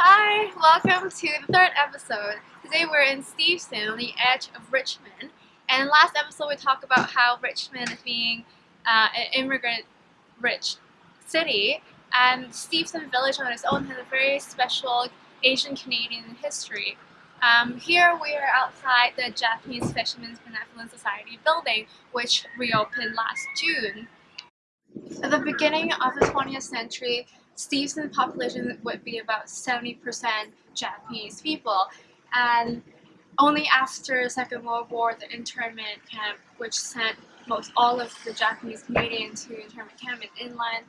Hi, welcome to the third episode. Today we're in Steveston on the edge of Richmond. And last episode we talked about how Richmond is being uh, an immigrant rich city and Steveston Village on its own has a very special Asian Canadian history. Um, here we are outside the Japanese Fishermen's Benevolent Society building which reopened last June. At the beginning of the 20th century, Steveston's population would be about 70% Japanese people and only after the Second World War the internment camp which sent most all of the Japanese Canadians to internment camp in inland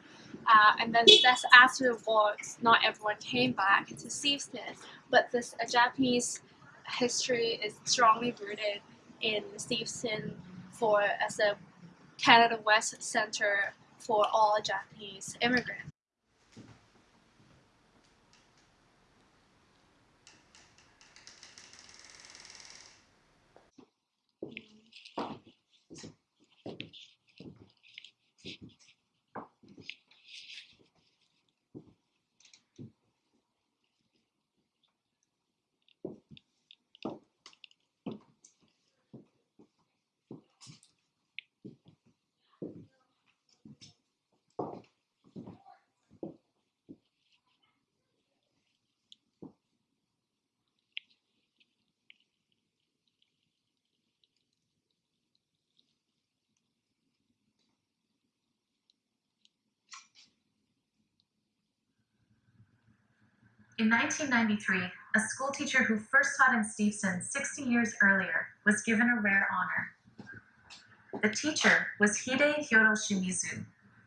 uh, and then that's after the war not everyone came back to Steveston but this uh, Japanese history is strongly rooted in Steveston for as a Canada West center for all Japanese immigrants. In 1993, a schoolteacher who first taught in Steveston 60 years earlier was given a rare honor. The teacher was Hide Hyodo Shimizu,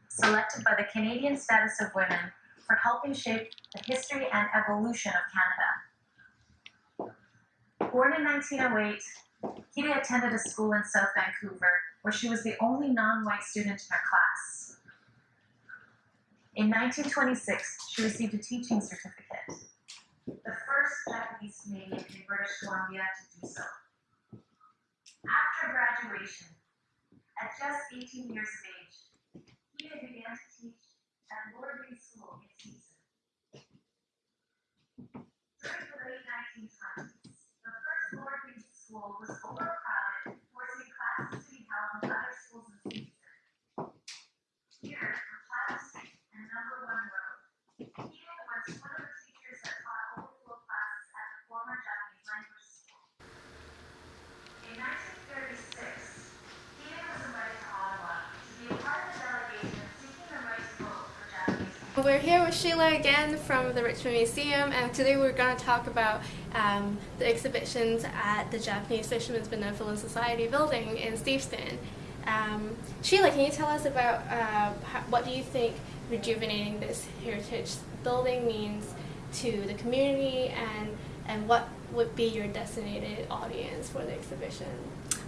selected by the Canadian Status of Women for helping shape the history and evolution of Canada. Born in 1908, Hide attended a school in South Vancouver where she was the only non-white student in her class. In 1926, she received a teaching certificate, the first Japanese Canadian in British Columbia to do so. After graduation, at just 18 years of age, Hide began to teach at Reed School in Steveston. During the late 1920s, the first Lord Reed School was overcrowded, forcing classes to be held in other schools in Steveston. Here, on Chatham Street and Number One Road, Hide was one of the teachers that taught overflow classes at the former Japanese language school. In 1936, Hide was invited to Ottawa to be a part of the delegation seeking the right to vote for Japanese people. We're here with Sheila again from the Richmond Museum and today we're going to talk about um, the exhibitions at the Japanese Fishermen's Benevolent Society building in Steveston. Um, Sheila, can you tell us about uh, what do you think rejuvenating this heritage building means to the community and, and what would be your designated audience for the exhibition?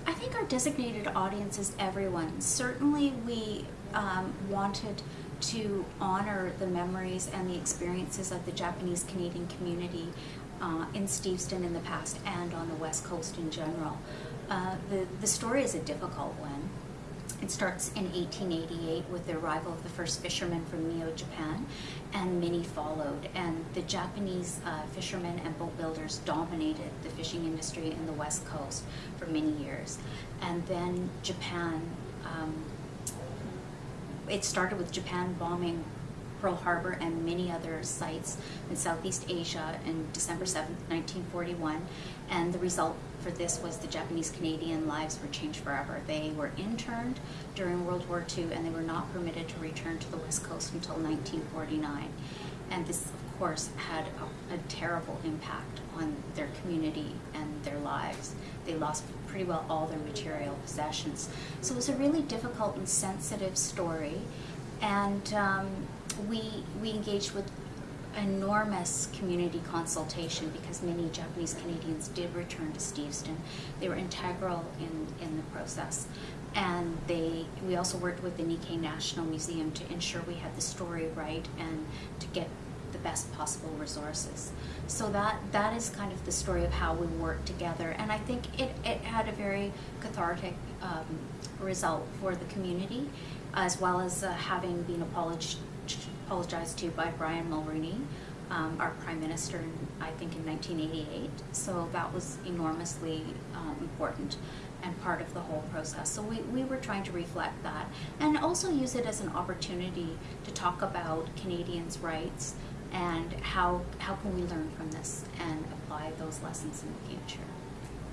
I think our designated audience is everyone. Certainly we um, wanted to honor the memories and the experiences of the Japanese Canadian community uh, in Steveston in the past and on the West Coast in general. Uh, the, the story is a difficult one. It starts in 1888 with the arrival of the first fishermen from Mio, Japan, and many followed. And the Japanese uh, fishermen and boat builders dominated the fishing industry in the West Coast for many years. And then Japan, um, it started with Japan bombing Pearl Harbor and many other sites in Southeast Asia in December 7, 1941. And the result for this was the Japanese Canadian lives were changed forever. They were interned during World War II and they were not permitted to return to the West Coast until 1949. And this, of course, had a, a terrible impact on their community and their lives. They lost pretty well all their material possessions. So it was a really difficult and sensitive story. And um, we, we engaged with enormous community consultation because many Japanese Canadians did return to Steveston. They were integral in, in the process. And they, we also worked with the Nikkei National Museum to ensure we had the story right and to get best possible resources. So that that is kind of the story of how we work together. And I think it, it had a very cathartic um, result for the community, as well as uh, having been apologized apologized to by Brian Mulroney, um, our prime minister, in, I think, in 1988. So that was enormously um, important and part of the whole process. So we, we were trying to reflect that and also use it as an opportunity to talk about Canadians' rights and how, how can we learn from this and apply those lessons in the future.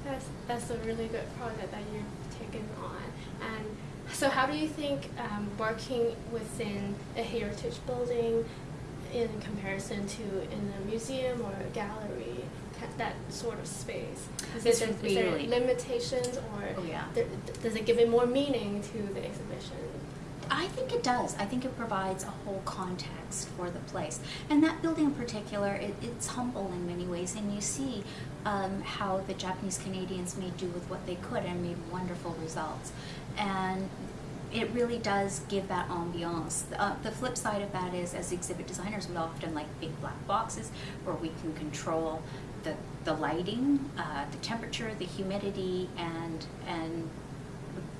That's that's a really good project that you've taken on. And so, how do you think um, working within a heritage building, in comparison to in a museum or a gallery, that sort of space, is, there, is there limitations or Oh, yeah. there, does it give it more meaning to the exhibition? I think it does. I think it provides a whole context for the place. And that building in particular, it, it's humble in many ways. And you see um, how the Japanese Canadians made do with what they could and made wonderful results. And it really does give that ambiance. Uh, the flip side of that is, as exhibit designers, we often like big black boxes where we can control the, the lighting, uh, the temperature, the humidity, and and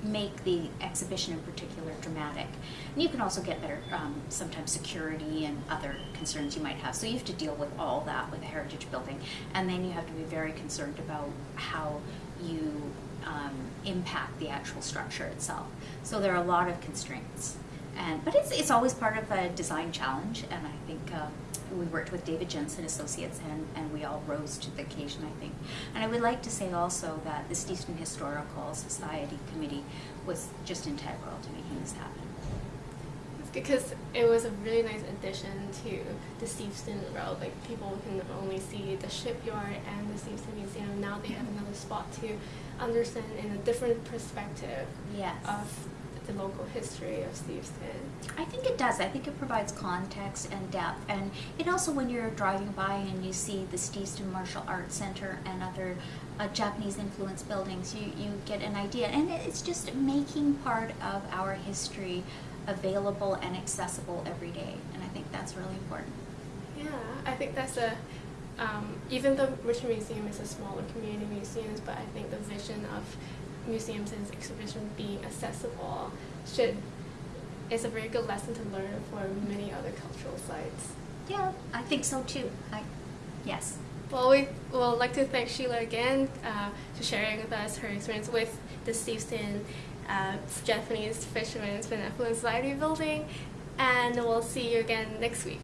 make the exhibition in particular dramatic. And you can also get better, um, sometimes security and other concerns you might have. So you have to deal with all that with a heritage building. And then you have to be very concerned about how you um, impact the actual structure itself. So there are a lot of constraints. And, but it's, it's always part of a design challenge, and I think um, we worked with David Jensen Associates, and, and we all rose to the occasion, I think. And I would like to say also that the Steveston Historical Society Committee was just integral to making this happen. It's because it was a really nice addition to the Steveston Road. Like people can only see the shipyard and the Steveston Museum. Now they have another spot to understand in a different perspective Yes. of the local history of Steveston. I think it does. I think it provides context and depth. And it also, when you're driving by and you see the Steveston Martial Arts Center and other uh, Japanese influenced buildings, you, you get an idea. And it's just making part of our history available and accessible every day. And I think that's really important. Yeah, I think that's a. Um, even though Richmond Museum is a smaller community museum, but I think the vision of museums and exhibitions being accessible should is a very good lesson to learn for many other cultural sites. Yeah, I think so too. I, yes. Well, we would like to thank Sheila again uh, for sharing with us her experience with the Steveston uh, Japanese Fishermen's Benevolent Society building, and we'll see you again next week.